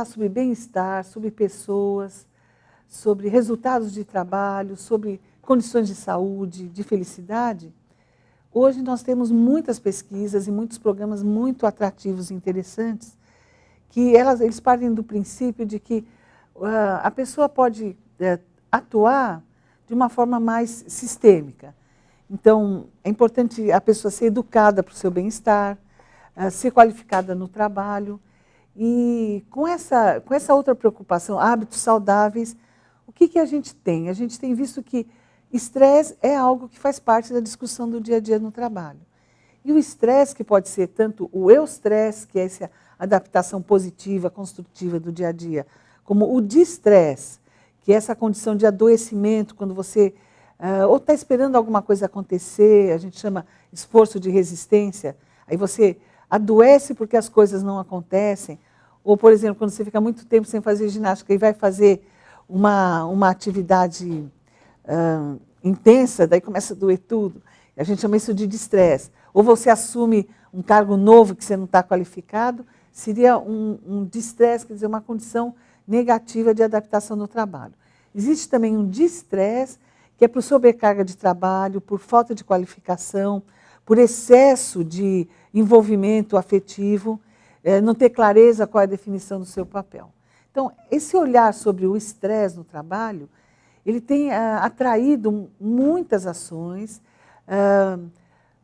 falar sobre bem-estar, sobre pessoas, sobre resultados de trabalho, sobre condições de saúde, de felicidade, hoje nós temos muitas pesquisas e muitos programas muito atrativos e interessantes, que elas, eles partem do princípio de que uh, a pessoa pode uh, atuar de uma forma mais sistêmica. Então, é importante a pessoa ser educada para o seu bem-estar, uh, ser qualificada no trabalho, e com essa, com essa outra preocupação, hábitos saudáveis, o que, que a gente tem? A gente tem visto que estresse é algo que faz parte da discussão do dia a dia no trabalho. E o estresse, que pode ser tanto o eu-stress, que é essa adaptação positiva, construtiva do dia a dia, como o distress, que é essa condição de adoecimento, quando você uh, ou está esperando alguma coisa acontecer, a gente chama esforço de resistência, aí você adoece porque as coisas não acontecem, ou, por exemplo, quando você fica muito tempo sem fazer ginástica e vai fazer uma, uma atividade intensa, daí começa a doer tudo. A gente chama isso de distress. Ou você assume um cargo novo que você não está qualificado, seria um, um distress, quer dizer, uma condição negativa de adaptação no trabalho. Existe também um distress, que é por sobrecarga de trabalho, por falta de qualificação, por excesso de envolvimento afetivo, é, não ter clareza qual é a definição do seu papel. Então, esse olhar sobre o estresse no trabalho, ele tem ah, atraído muitas ações, ah,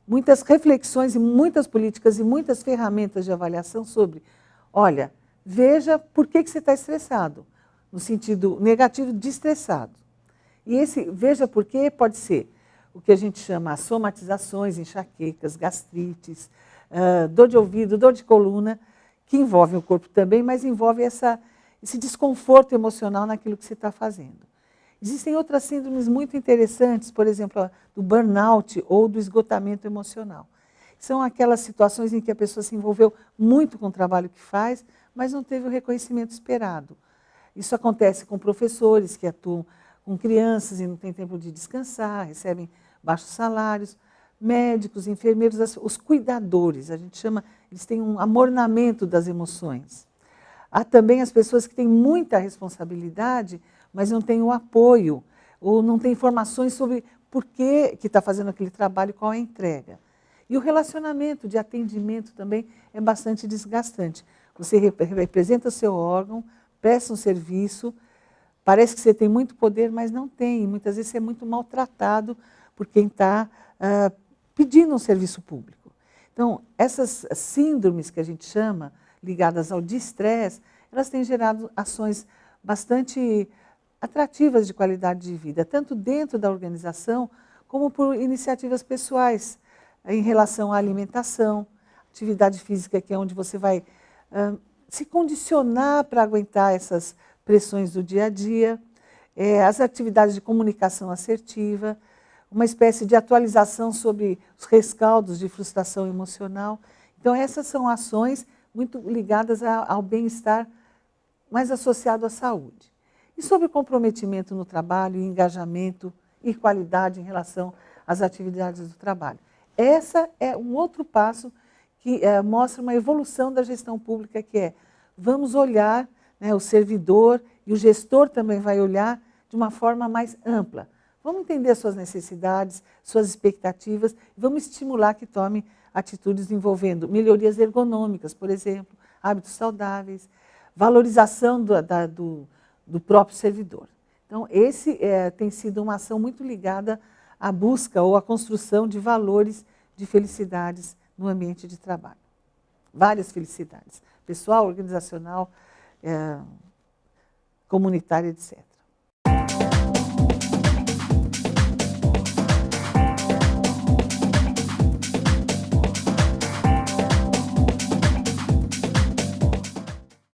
muitas reflexões e muitas políticas e muitas ferramentas de avaliação sobre, olha, veja por que, que você está estressado, no sentido negativo de estressado. E esse veja por que pode ser o que a gente chama somatizações, enxaquecas, gastrites, uh, dor de ouvido, dor de coluna, que envolve o corpo também, mas envolve essa, esse desconforto emocional naquilo que você está fazendo. Existem outras síndromes muito interessantes, por exemplo, do burnout ou do esgotamento emocional. São aquelas situações em que a pessoa se envolveu muito com o trabalho que faz, mas não teve o reconhecimento esperado. Isso acontece com professores que atuam com crianças e não têm tempo de descansar, recebem baixos salários, médicos, enfermeiros, os cuidadores, a gente chama, eles têm um amornamento das emoções. Há também as pessoas que têm muita responsabilidade, mas não têm o apoio, ou não têm informações sobre por que está fazendo aquele trabalho qual é a entrega. E o relacionamento de atendimento também é bastante desgastante. Você representa seu órgão, presta um serviço, parece que você tem muito poder, mas não tem. Muitas vezes você é muito maltratado por quem está uh, pedindo um serviço público. Então, essas síndromes que a gente chama, ligadas ao distress, elas têm gerado ações bastante atrativas de qualidade de vida, tanto dentro da organização, como por iniciativas pessoais, em relação à alimentação, atividade física, que é onde você vai uh, se condicionar para aguentar essas pressões do dia a dia, é, as atividades de comunicação assertiva, uma espécie de atualização sobre os rescaldos de frustração emocional. Então, essas são ações muito ligadas ao bem-estar, mais associado à saúde. E sobre comprometimento no trabalho, engajamento e qualidade em relação às atividades do trabalho. Essa é um outro passo que é, mostra uma evolução da gestão pública, que é, vamos olhar, né, o servidor e o gestor também vai olhar de uma forma mais ampla, Vamos entender as suas necessidades, suas expectativas, e vamos estimular que tome atitudes envolvendo melhorias ergonômicas, por exemplo, hábitos saudáveis, valorização do, da, do, do próprio servidor. Então, esse é, tem sido uma ação muito ligada à busca ou à construção de valores de felicidades no ambiente de trabalho. Várias felicidades, pessoal, organizacional, é, comunitária, etc.